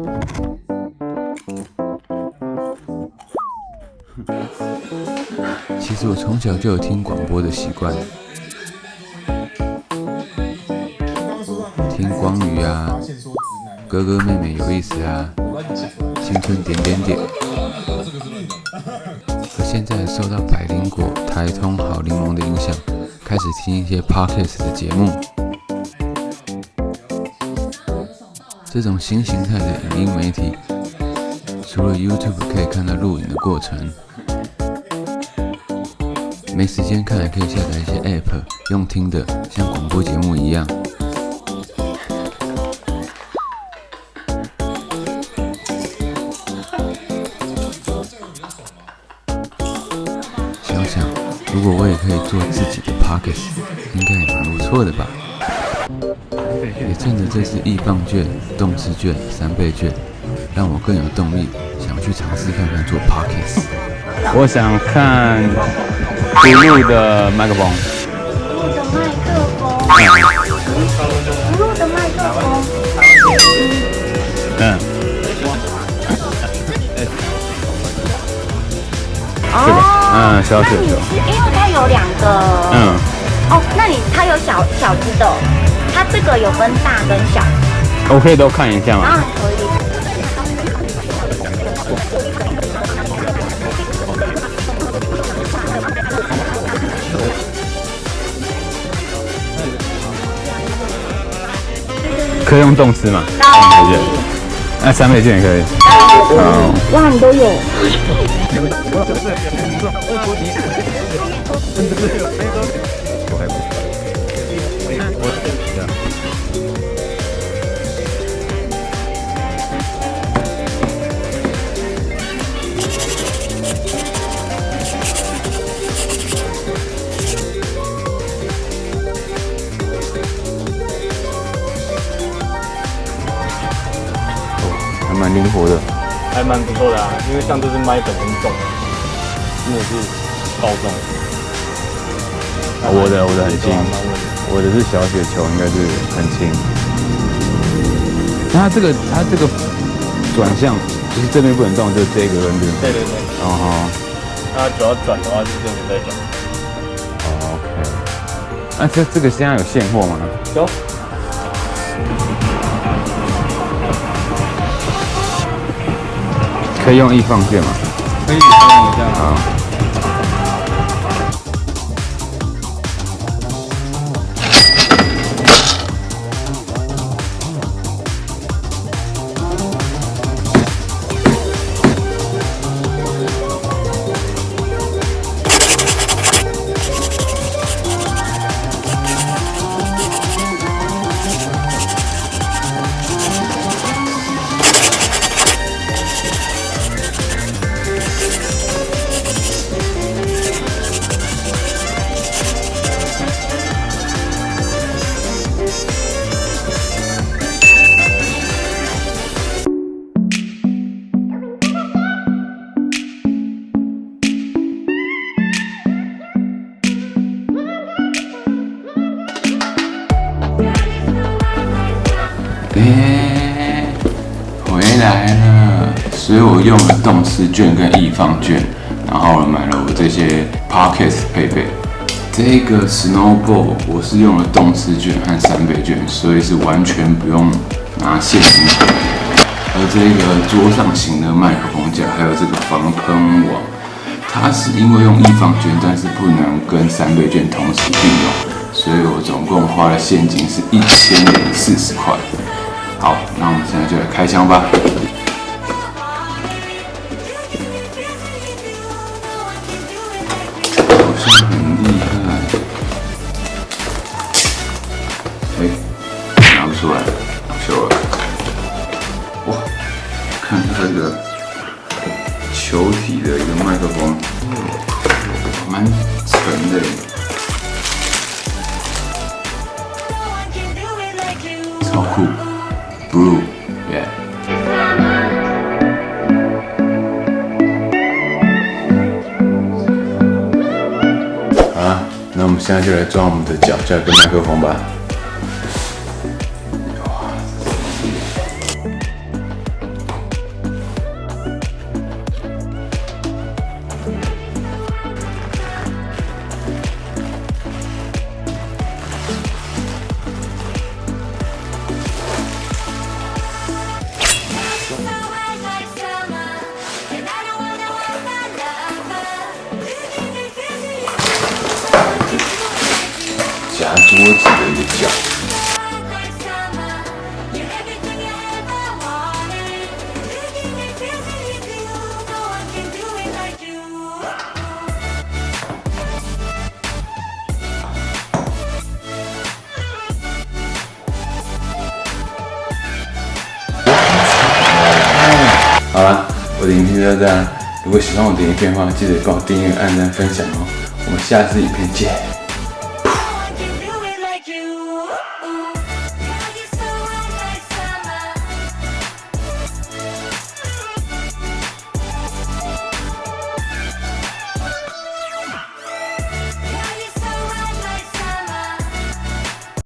其实我从小就有听广播的习惯，听光宇啊，哥哥妹妹有意思啊，青春点点点。可现在受到百灵果、台通、好柠檬的影响，开始听一些 podcast 的节目。这种新形态的影音媒体，除了 YouTube 可以看到录影的过程，没时间看还可以下载一些 App 用听的，像广播节目一样。想想，如果我也可以做自己的 Pockets，应该也蛮不错的吧。也趁着这次易放券、动次券、三倍券，让我更有动力，想去尝试看看做 Pockets。我想看独路的麦克风。录的麦克风，录的麦克风，嗯，哦，嗯，小雪球。那你是因为它有两个，嗯，哦，那你它有小小只的哦，它这个有分大跟小，我可以都看一下吗？啊，可以。可以用动词吗？当然可以那三倍券也可以。哦，哇，你都有。蛮灵活的。还蛮不错的啊，因为像这只麦本身重，真的是爆重。我的我的很轻我的是小雪球，应该是很轻。那它这个它这个转向，就是这边不能动，就这个跟这个。对对对，哦吼那主要转的话就是这边在转。哦，OK。那这这个现在有现货吗？有，可以用易放券吗？可以稍等一下。啊。哎，回来了，所以我用了动词券跟易放券，然后买了我这些 Pockets 配备。这个 Snowball 我是用了动词券和三倍券，所以是完全不用拿现金。而这个桌上型的麦克风架，还有这个防喷网，它是因为用易放券，但是不能跟三倍券同时并用，所以我总共花了现金是一千零四十块。好，那我们现在就来开箱吧。好像很厉害。哎，拿不出来，秀了。哇，看它这个球体的一个麦克风，蛮沉的。超酷，blue，yeah。好了，那我们现在就来装我们的脚架跟麦克风吧。夹桌子的一个脚。好了，我的影片就到这样。如果喜欢我的影片的话，记得帮我订阅、按赞、分享哦。我们下次影片见。